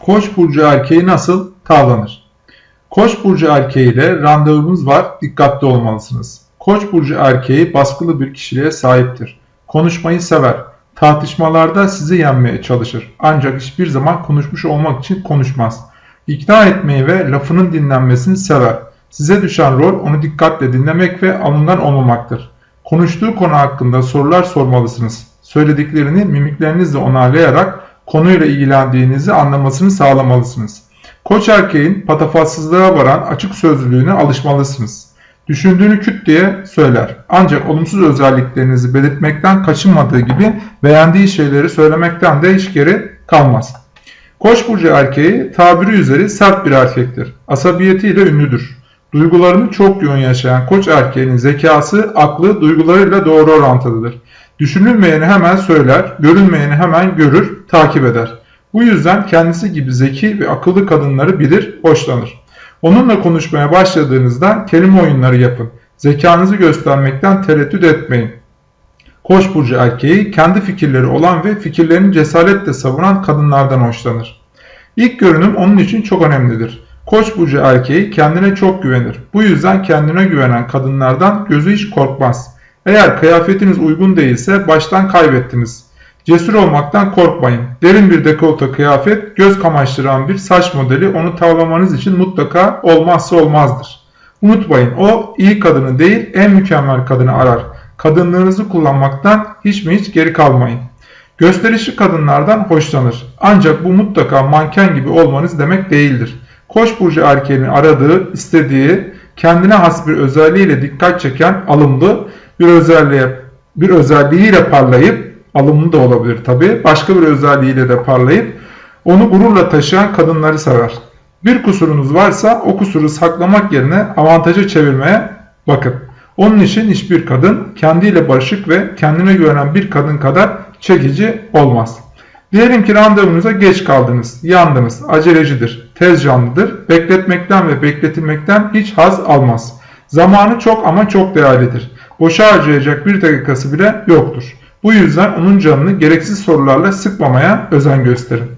Koç burcu erkeği nasıl tavlanır? Koç burcu erkeği ile randevunuz var, dikkatli olmalısınız. Koç burcu erkeği baskılı bir kişiliğe sahiptir. Konuşmayı sever. Tartışmalarda sizi yenmeye çalışır. Ancak hiçbir zaman konuşmuş olmak için konuşmaz. İkna etmeyi ve lafının dinlenmesini sever. Size düşen rol onu dikkatle dinlemek ve alından olmamaktır. Konuştuğu konu hakkında sorular sormalısınız. Söylediklerini mimiklerinizle onaylayarak konuyla ilgilendiğinizi anlamasını sağlamalısınız. Koç erkeğin patafatsızlığa varan açık sözlülüğüne alışmalısınız. Düşündüğünü küt diye söyler. Ancak olumsuz özelliklerinizi belirtmekten kaçınmadığı gibi beğendiği şeyleri söylemekten de hiç geri kalmaz. Koç burcu erkeği tabiri üzeri sert bir erkektir. Asabiyetiyle ünlüdür. Duygularını çok yoğun yaşayan koç erkeğinin zekası, aklı duygularıyla doğru orantılıdır. Düşünülmeyeni hemen söyler, görülmeyeni hemen görür, takip eder. Bu yüzden kendisi gibi zeki ve akıllı kadınları bilir, hoşlanır. Onunla konuşmaya başladığınızda kelime oyunları yapın. Zekanızı göstermekten tereddüt etmeyin. Koç burcu erkeği kendi fikirleri olan ve fikirlerini cesaretle savunan kadınlardan hoşlanır. İlk görünüm onun için çok önemlidir. Koç burcu erkeği kendine çok güvenir. Bu yüzden kendine güvenen kadınlardan gözü hiç korkmaz. Eğer kıyafetiniz uygun değilse baştan kaybettiniz. Cesur olmaktan korkmayın. Derin bir dekolte kıyafet, göz kamaştıran bir saç modeli onu tavlamanız için mutlaka olmazsa olmazdır. Unutmayın o iyi kadını değil en mükemmel kadını arar. Kadınlığınızı kullanmaktan hiç mi hiç geri kalmayın. Gösterişli kadınlardan hoşlanır. Ancak bu mutlaka manken gibi olmanız demek değildir. Koç burcu erkeğinin aradığı, istediği, kendine has bir özelliğiyle dikkat çeken alımlı bir özelliğe bir özelliğiyle parlayıp alımlı da olabilir tabi. Başka bir özelliğiyle de parlayıp onu gururla taşıyan kadınları sever. Bir kusurunuz varsa o kusuru saklamak yerine avantaja çevirmeye bakın. Onun için hiçbir kadın kendiyle barışık ve kendine güvenen bir kadın kadar çekici olmaz. Diyelim ki randevunuza geç kaldınız, yandınız, acelecidir, tez canlıdır, bekletmekten ve bekletilmekten hiç haz almaz. Zamanı çok ama çok değerlidir. Boşa harcayacak bir dakikası bile yoktur. Bu yüzden onun canını gereksiz sorularla sıkmamaya özen gösterin.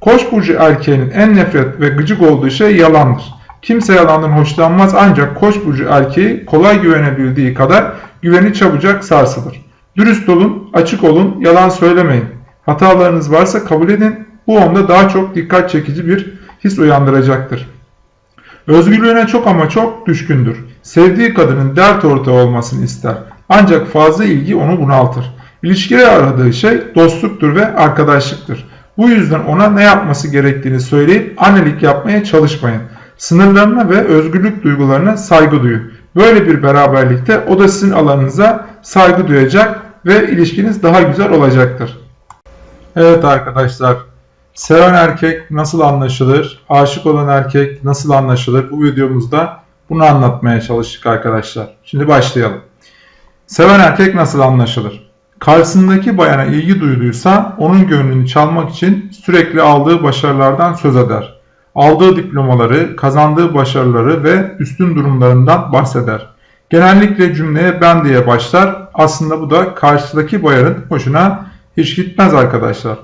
Koç burcu erkeğinin en nefret ve gıcık olduğu şey yalandır. Kimse yalandan hoşlanmaz ancak koç burcu erkeği kolay güvenebildiği kadar güveni çabucak sarsılır. Dürüst olun, açık olun, yalan söylemeyin. Hatalarınız varsa kabul edin. Bu onda daha çok dikkat çekici bir his uyandıracaktır. Özgürlüğüne çok ama çok düşkündür. Sevdiği kadının dert ortağı olmasını ister. Ancak fazla ilgi onu bunaltır. İlişkide aradığı şey dostluktur ve arkadaşlıktır. Bu yüzden ona ne yapması gerektiğini söyleyip annelik yapmaya çalışmayın. Sınırlarına ve özgürlük duygularına saygı duyun. Böyle bir beraberlikte o da sizin alanınıza saygı duyacak ve ilişkiniz daha güzel olacaktır. Evet arkadaşlar, seven erkek nasıl anlaşılır, aşık olan erkek nasıl anlaşılır bu videomuzda bunu anlatmaya çalıştık arkadaşlar. Şimdi başlayalım. Seven erkek nasıl anlaşılır? Karşısındaki bayana ilgi duyduysa onun gönlünü çalmak için sürekli aldığı başarılardan söz eder. Aldığı diplomaları, kazandığı başarıları ve üstün durumlarından bahseder. Genellikle cümleye ben diye başlar. Aslında bu da karşıdaki bayanın hoşuna hiç gitmez arkadaşlar.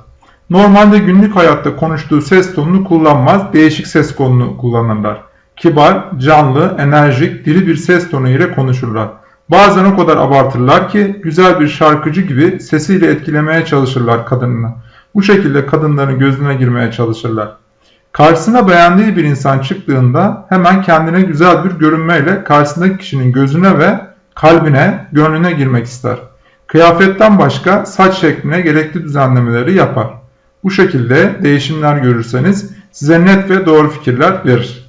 Normalde günlük hayatta konuştuğu ses tonunu kullanmaz, değişik ses tonunu kullanırlar. Kibar, canlı, enerjik, dili bir ses tonu ile konuşurlar. Bazen o kadar abartırlar ki güzel bir şarkıcı gibi sesiyle etkilemeye çalışırlar kadınını. Bu şekilde kadınların gözüne girmeye çalışırlar. Karşısına beğendiği bir insan çıktığında hemen kendine güzel bir görünmeyle karşısındaki kişinin gözüne ve kalbine, gönlüne girmek ister. Kıyafetten başka saç şekline gerekli düzenlemeleri yapar. Bu şekilde değişimler görürseniz size net ve doğru fikirler verir.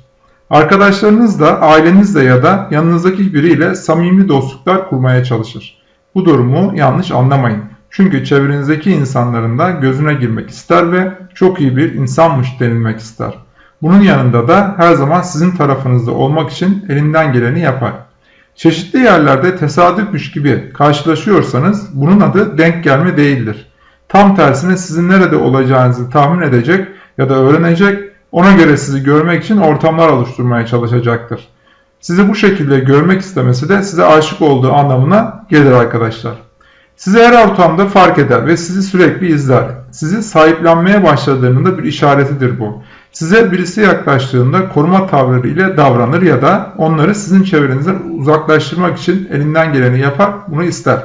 Arkadaşlarınızla, ailenizle ya da yanınızdaki biriyle samimi dostluklar kurmaya çalışır. Bu durumu yanlış anlamayın. Çünkü çevrenizdeki insanların da gözüne girmek ister ve çok iyi bir insanmış denilmek ister. Bunun yanında da her zaman sizin tarafınızda olmak için elinden geleni yapar. Çeşitli yerlerde tesadüfmüş gibi karşılaşıyorsanız bunun adı denk gelme değildir. Tam tersine sizin nerede olacağınızı tahmin edecek ya da öğrenecek, ona göre sizi görmek için ortamlar oluşturmaya çalışacaktır. Sizi bu şekilde görmek istemesi de size aşık olduğu anlamına gelir arkadaşlar. Sizi her ortamda fark eder ve sizi sürekli izler. Sizi sahiplenmeye başladığının da bir işaretidir bu. Size birisi yaklaştığında koruma tavırları ile davranır ya da onları sizin çevrenizden uzaklaştırmak için elinden geleni yapar, bunu ister.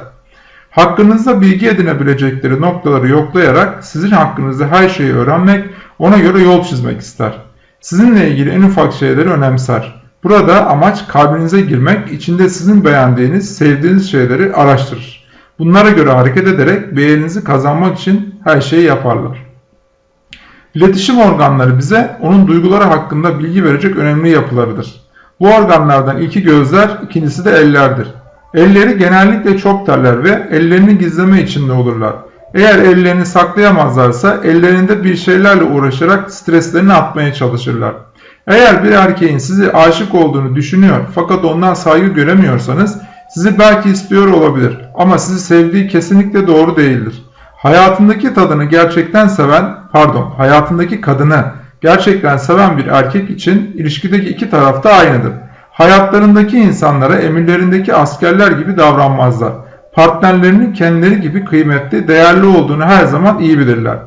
Hakkınızda bilgi edinebilecekleri noktaları yoklayarak sizin hakkınızda her şeyi öğrenmek, ona göre yol çizmek ister. Sizinle ilgili en ufak şeyleri önemser. Burada amaç kalbinize girmek, içinde sizin beğendiğiniz, sevdiğiniz şeyleri araştırır. Bunlara göre hareket ederek beğeninizi kazanmak için her şeyi yaparlar. İletişim organları bize onun duyguları hakkında bilgi verecek önemli yapılarıdır. Bu organlardan ilki gözler, ikincisi de ellerdir. Elleri genellikle çok terler ve ellerini gizleme içinde olurlar. Eğer ellerini saklayamazlarsa ellerinde bir şeylerle uğraşarak streslerini atmaya çalışırlar. Eğer bir erkeğin sizi aşık olduğunu düşünüyor fakat ondan saygı göremiyorsanız sizi belki istiyor olabilir ama sizi sevdiği kesinlikle doğru değildir. Hayatındaki tadını gerçekten seven, pardon, hayatındaki kadını gerçekten seven bir erkek için ilişkideki iki taraf da aynıdır. Hayatlarındaki insanlara emirlerindeki askerler gibi davranmazlar. Partnerlerinin kendileri gibi kıymetli, değerli olduğunu her zaman iyi bilirler.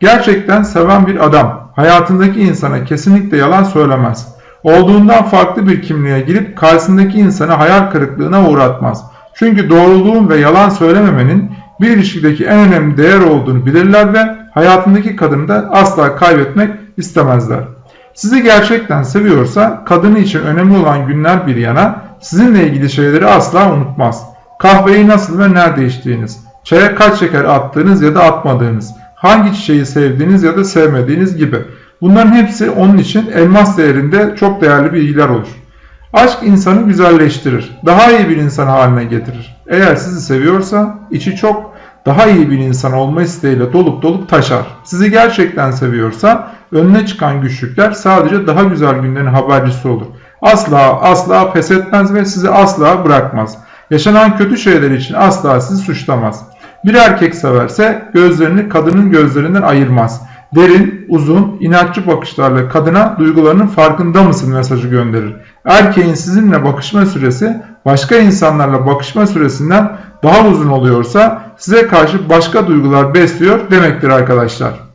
Gerçekten seven bir adam hayatındaki insana kesinlikle yalan söylemez. Olduğundan farklı bir kimliğe girip karşısındaki insanı hayal kırıklığına uğratmaz. Çünkü doğruluğun ve yalan söylememenin bir ilişkideki en önemli değer olduğunu bilirler ve hayatındaki kadını da asla kaybetmek istemezler. Sizi gerçekten seviyorsa kadını için önemli olan günler bir yana sizinle ilgili şeyleri asla unutmaz. Kahveyi nasıl ve nerede içtiğiniz, çaya kaç şeker attığınız ya da atmadığınız, hangi çiçeği sevdiğiniz ya da sevmediğiniz gibi. Bunların hepsi onun için elmas değerinde çok değerli bilgiler olur. Aşk insanı güzelleştirir, daha iyi bir insan haline getirir. Eğer sizi seviyorsa içi çok daha iyi bir insan olma isteğiyle dolup dolup taşar. Sizi gerçekten seviyorsa önüne çıkan güçlükler sadece daha güzel günlerin habercisi olur. Asla asla pes etmez ve sizi asla bırakmaz. Yaşanan kötü şeyler için asla sizi suçlamaz. Bir erkek severse gözlerini kadının gözlerinden ayırmaz. Derin, uzun, inatçı bakışlarla kadına duygularının farkında mısın mesajı gönderir. Erkeğin sizinle bakışma süresi başka insanlarla bakışma süresinden daha uzun oluyorsa size karşı başka duygular besliyor demektir arkadaşlar.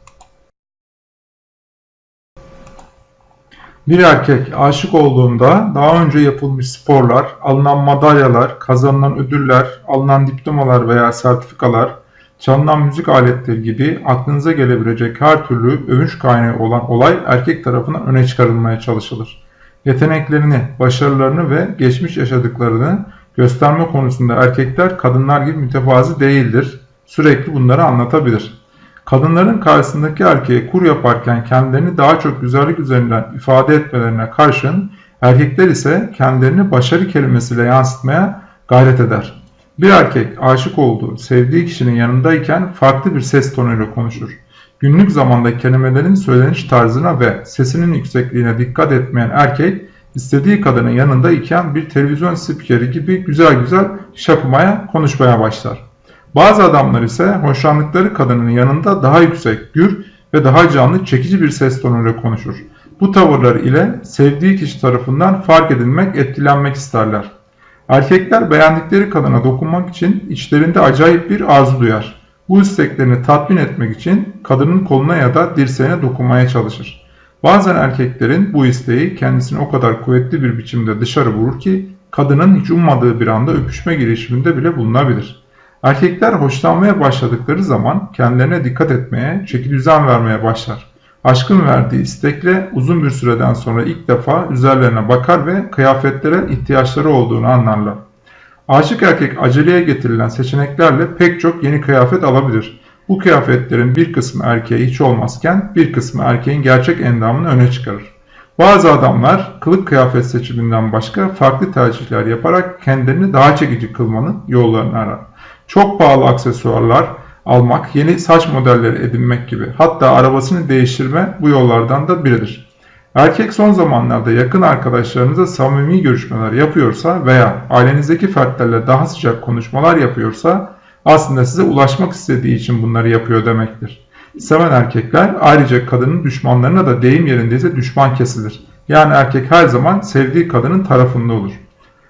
Bir erkek aşık olduğunda daha önce yapılmış sporlar, alınan madalyalar, kazanılan ödüller, alınan diplomalar veya sertifikalar, çalınan müzik aletleri gibi aklınıza gelebilecek her türlü övünç kaynağı olan olay erkek tarafından öne çıkarılmaya çalışılır. Yeteneklerini, başarılarını ve geçmiş yaşadıklarını gösterme konusunda erkekler kadınlar gibi mütevazi değildir. Sürekli bunları anlatabilir. Kadınların karşısındaki erkeğe kur yaparken kendilerini daha çok güzellik üzerinden ifade etmelerine karşın erkekler ise kendilerini başarı kelimesiyle yansıtmaya gayret eder. Bir erkek aşık olduğu, sevdiği kişinin yanındayken farklı bir ses tonuyla konuşur. Günlük zamanda kelimelerin söyleniş tarzına ve sesinin yüksekliğine dikkat etmeyen erkek, istediği kadının yanında iken bir televizyon spikeri gibi güzel güzel şapımaya, konuşmaya başlar. Bazı adamlar ise hoşlandıkları kadının yanında daha yüksek, gür ve daha canlı, çekici bir ses tonuyla konuşur. Bu tavırlar ile sevdiği kişi tarafından fark edilmek, etkilenmek isterler. Erkekler beğendikleri kadına dokunmak için içlerinde acayip bir arzu duyar. Bu isteklerini tatmin etmek için kadının koluna ya da dirseğine dokunmaya çalışır. Bazen erkeklerin bu isteği kendisini o kadar kuvvetli bir biçimde dışarı vurur ki kadının hiç ummadığı bir anda öpüşme girişiminde bile bulunabilir. Erkekler hoşlanmaya başladıkları zaman kendilerine dikkat etmeye, çeki düzen vermeye başlar. Aşkın verdiği istekle uzun bir süreden sonra ilk defa üzerlerine bakar ve kıyafetlere ihtiyaçları olduğunu anlarlar. Aşık erkek aceleye getirilen seçeneklerle pek çok yeni kıyafet alabilir. Bu kıyafetlerin bir kısmı erkeğe hiç olmazken bir kısmı erkeğin gerçek endamını öne çıkarır. Bazı adamlar kılık kıyafet seçiminden başka farklı tercihler yaparak kendilerini daha çekici kılmanın yollarını arar. Çok pahalı aksesuarlar almak, yeni saç modelleri edinmek gibi hatta arabasını değiştirme bu yollardan da biridir. Erkek son zamanlarda yakın arkadaşlarınızla samimi görüşmeler yapıyorsa veya ailenizdeki fertlerle daha sıcak konuşmalar yapıyorsa aslında size ulaşmak istediği için bunları yapıyor demektir. Seven erkekler ayrıca kadının düşmanlarına da deyim yerindeyse düşman kesilir. Yani erkek her zaman sevdiği kadının tarafında olur.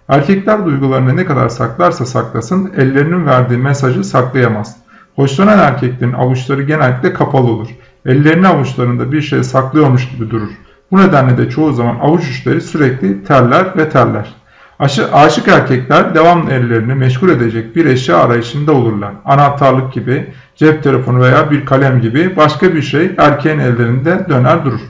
Erkekler duygularını ne kadar saklarsa saklasın ellerinin verdiği mesajı saklayamaz. Hoşlanan erkeklerin avuçları genellikle kapalı olur. Ellerini avuçlarında bir şey saklıyormuş gibi durur. Bu nedenle de çoğu zaman avuç uçları sürekli terler ve terler. Aşı, aşık erkekler devamlı ellerini meşgul edecek bir eşya arayışında olurlar. Anahtarlık gibi, cep telefonu veya bir kalem gibi başka bir şey erkeğin ellerinde döner durur.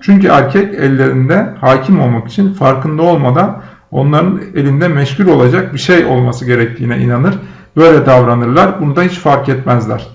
Çünkü erkek ellerinde hakim olmak için farkında olmadan onların elinde meşgul olacak bir şey olması gerektiğine inanır. Böyle davranırlar. Bunu da hiç fark etmezler.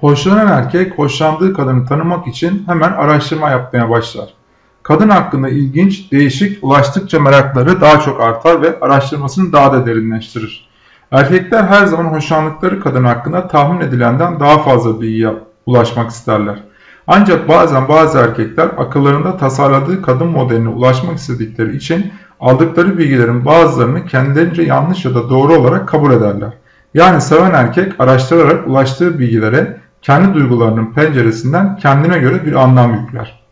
Hoşlanan erkek hoşlandığı kadını tanımak için hemen araştırma yapmaya başlar. Kadın hakkında ilginç, değişik, ulaştıkça merakları daha çok artar ve araştırmasını daha da derinleştirir. Erkekler her zaman hoşlandıkları kadın hakkında tahmin edilenden daha fazla bilgiye ulaşmak isterler. Ancak bazen bazı erkekler akıllarında tasarladığı kadın modeline ulaşmak istedikleri için aldıkları bilgilerin bazılarını kendilerince yanlış ya da doğru olarak kabul ederler. Yani seven erkek araştırarak ulaştığı bilgilere kendi duygularının penceresinden kendine göre bir anlam yükler.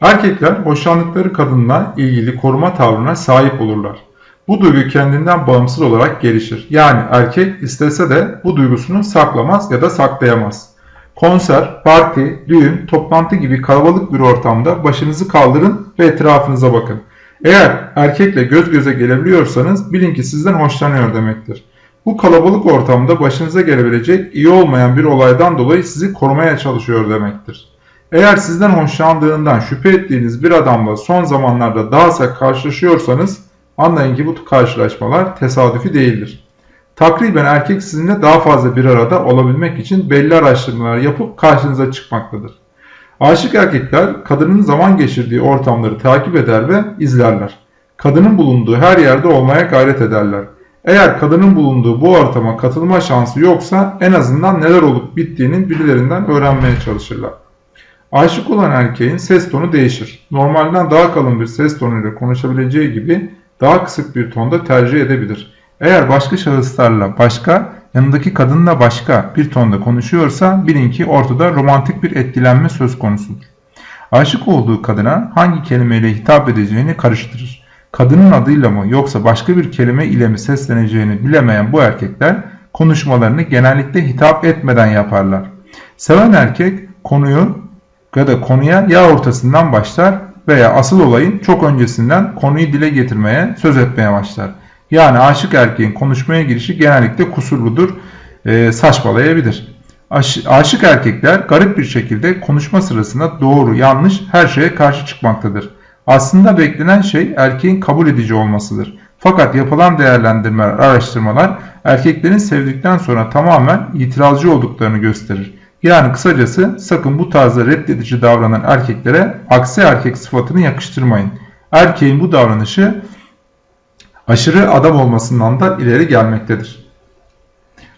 Erkekler hoşlandıkları kadınla ilgili koruma tavrına sahip olurlar. Bu duygu kendinden bağımsız olarak gelişir. Yani erkek istese de bu duygusunu saklamaz ya da saklayamaz. Konser, parti, düğün, toplantı gibi kalabalık bir ortamda başınızı kaldırın ve etrafınıza bakın. Eğer erkekle göz göze gelebiliyorsanız bilin ki sizden hoşlanıyor demektir. Bu kalabalık ortamda başınıza gelebilecek iyi olmayan bir olaydan dolayı sizi korumaya çalışıyor demektir. Eğer sizden hoşlandığından şüphe ettiğiniz bir adamla son zamanlarda daha sık karşılaşıyorsanız anlayın ki bu karşılaşmalar tesadüfi değildir. Takriben erkek sizinle daha fazla bir arada olabilmek için belli araştırmalar yapıp karşınıza çıkmaktadır. Aşık erkekler kadının zaman geçirdiği ortamları takip eder ve izlerler. Kadının bulunduğu her yerde olmaya gayret ederler. Eğer kadının bulunduğu bu ortama katılma şansı yoksa en azından neler olup bittiğinin birilerinden öğrenmeye çalışırlar. Aşık olan erkeğin ses tonu değişir. Normalden daha kalın bir ses tonuyla konuşabileceği gibi daha kısık bir tonda tercih edebilir. Eğer başka şahıslarla başka, yanındaki kadınla başka bir tonda konuşuyorsa bilin ki ortada romantik bir etkilenme söz konusudur. Aşık olduğu kadına hangi kelimeyle hitap edeceğini karıştırır. Kadının adıyla mı yoksa başka bir kelime ile mi sesleneceğini bilemeyen bu erkekler konuşmalarını genellikle hitap etmeden yaparlar. Seven erkek konuyu ya da konuya ya ortasından başlar veya asıl olayın çok öncesinden konuyu dile getirmeye, söz etmeye başlar. Yani aşık erkeğin konuşmaya girişi genellikle kusurludur, e, saçmalayabilir. Aş, aşık erkekler garip bir şekilde konuşma sırasında doğru, yanlış her şeye karşı çıkmaktadır. Aslında beklenen şey erkeğin kabul edici olmasıdır. Fakat yapılan değerlendirmeler, araştırmalar erkeklerin sevdikten sonra tamamen itirazcı olduklarını gösterir. Yani kısacası sakın bu tarzda reddedici davranan erkeklere aksi erkek sıfatını yakıştırmayın. Erkeğin bu davranışı aşırı adam olmasından da ileri gelmektedir.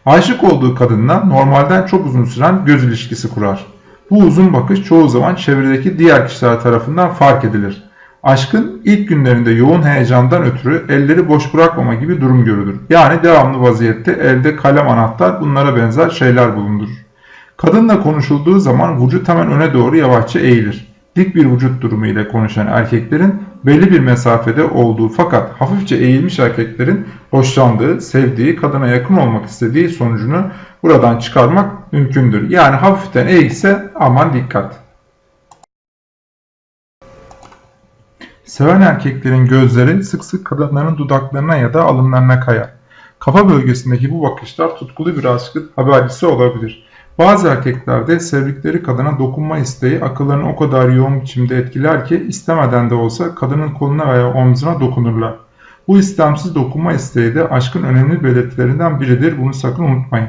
Aşık olduğu kadınla normalden çok uzun süren göz ilişkisi kurar. Bu uzun bakış çoğu zaman çevredeki diğer kişiler tarafından fark edilir. Aşkın ilk günlerinde yoğun heyecandan ötürü elleri boş bırakmama gibi durum görülür. Yani devamlı vaziyette elde kalem anahtar bunlara benzer şeyler bulundurur. Kadınla konuşulduğu zaman vücut hemen öne doğru yavaşça eğilir. Dik bir vücut durumu ile konuşan erkeklerin belli bir mesafede olduğu fakat hafifçe eğilmiş erkeklerin hoşlandığı, sevdiği, kadına yakın olmak istediği sonucunu buradan çıkarmak mümkündür. Yani hafiften eğilse aman dikkat. Seven erkeklerin gözleri sık sık kadınların dudaklarına ya da alınlarına kayar. Kafa bölgesindeki bu bakışlar tutkulu bir aşkın habercisi olabilir. Bazı erkeklerde sevdikleri kadına dokunma isteği akıllarını o kadar yoğun biçimde etkiler ki istemeden de olsa kadının koluna veya omzuna dokunurlar. Bu istemsiz dokunma isteği de aşkın önemli belirtilerinden biridir. Bunu sakın unutmayın.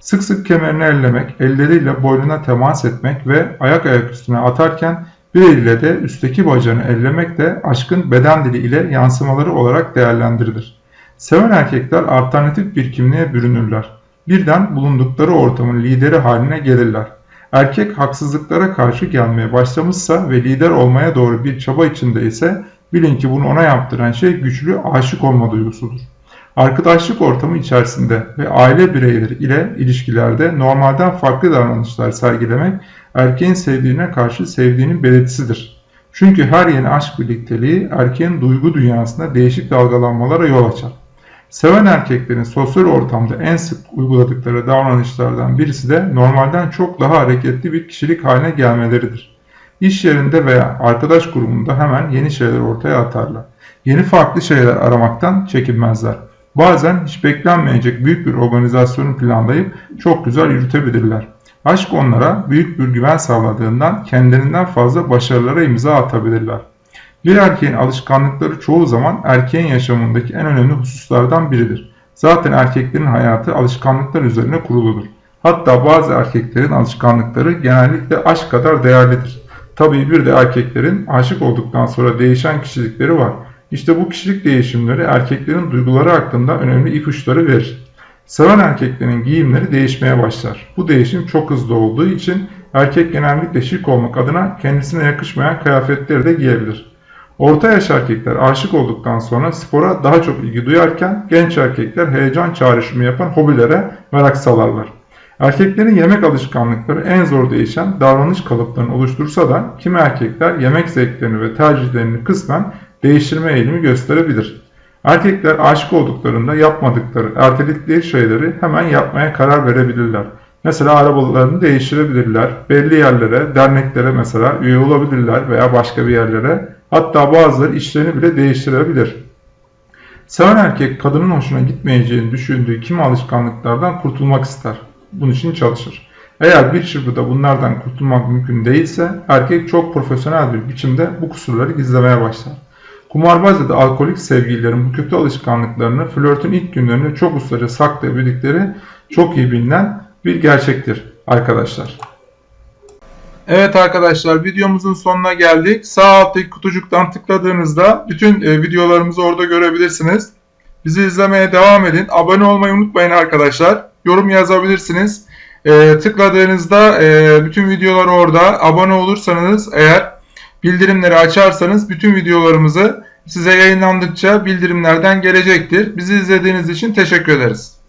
Sık sık kemerini ellemek, elleriyle boynuna temas etmek ve ayak ayak üstüne atarken bir elle de üstteki bacağını ellemek de aşkın beden dili ile yansımaları olarak değerlendirilir. Seven erkekler alternatif bir kimliğe bürünürler. Birden bulundukları ortamın lideri haline gelirler. Erkek haksızlıklara karşı gelmeye başlamışsa ve lider olmaya doğru bir çaba içinde ise bilin ki bunu ona yaptıran şey güçlü aşık olma duygusudur. Arkadaşlık ortamı içerisinde ve aile bireyleri ile ilişkilerde normalden farklı davranışlar sergilemek erkeğin sevdiğine karşı sevdiğinin belirtisidir. Çünkü her yeni aşk birlikteliği erkeğin duygu dünyasında değişik dalgalanmalara yol açar. Seven erkeklerin sosyal ortamda en sık uyguladıkları davranışlardan birisi de normalden çok daha hareketli bir kişilik haline gelmeleridir. İş yerinde veya arkadaş grubunda hemen yeni şeyler ortaya atarlar. Yeni farklı şeyler aramaktan çekinmezler. Bazen hiç beklenmeyecek büyük bir organizasyonu planlayıp çok güzel yürütebilirler. Aşk onlara büyük bir güven sağladığından kendilerinden fazla başarılara imza atabilirler. Bir erkeğin alışkanlıkları çoğu zaman erkeğin yaşamındaki en önemli hususlardan biridir. Zaten erkeklerin hayatı alışkanlıklar üzerine kuruludur. Hatta bazı erkeklerin alışkanlıkları genellikle aşk kadar değerlidir. Tabii bir de erkeklerin aşık olduktan sonra değişen kişilikleri var. İşte bu kişilik değişimleri erkeklerin duyguları hakkında önemli ipuçları verir. Seven erkeklerin giyimleri değişmeye başlar. Bu değişim çok hızlı olduğu için erkek genellikle şık olmak adına kendisine yakışmayan kıyafetleri de giyebilir. Orta yaş erkekler aşık olduktan sonra spora daha çok ilgi duyarken genç erkekler heyecan çağrışımı yapan hobilere merak salarlar. Erkeklerin yemek alışkanlıkları en zor değişen davranış kalıplarını oluştursa da kimi erkekler yemek zevklerini ve tercihlerini kısmen değiştirme eğilimi gösterebilir. Erkekler aşık olduklarında yapmadıkları, erteledikleri şeyleri hemen yapmaya karar verebilirler. Mesela arabalarını değiştirebilirler, belli yerlere, derneklere mesela üye olabilirler veya başka bir yerlere. Hatta bazıları işlerini bile değiştirebilir. Seven erkek kadının hoşuna gitmeyeceğini düşündüğü kimi alışkanlıklardan kurtulmak ister. Bunun için çalışır. Eğer bir çırpıda bunlardan kurtulmak mümkün değilse erkek çok profesyonel bir biçimde bu kusurları gizlemeye başlar. Kumarbaz ya da alkolik sevgililerin bu kötü alışkanlıklarını flörtün ilk günlerinde çok ustaca saklayabildikleri çok iyi bilinen bir gerçektir arkadaşlar. Evet arkadaşlar videomuzun sonuna geldik. Sağ alttaki kutucuktan tıkladığınızda bütün e, videolarımızı orada görebilirsiniz. Bizi izlemeye devam edin. Abone olmayı unutmayın arkadaşlar. Yorum yazabilirsiniz. E, tıkladığınızda e, bütün videolar orada. Abone olursanız eğer bildirimleri açarsanız bütün videolarımızı size yayınlandıkça bildirimlerden gelecektir. Bizi izlediğiniz için teşekkür ederiz.